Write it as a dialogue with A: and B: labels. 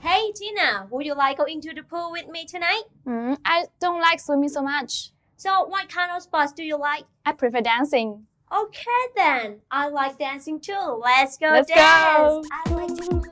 A: Hey Tina, would you like going to the pool with me tonight?
B: Mm, I don't like swimming so much.
A: So what kind of sports do you like?
B: I prefer dancing.
A: Okay then, I like dancing too. Let's go
B: Let's
A: dance.
B: go.
A: I like to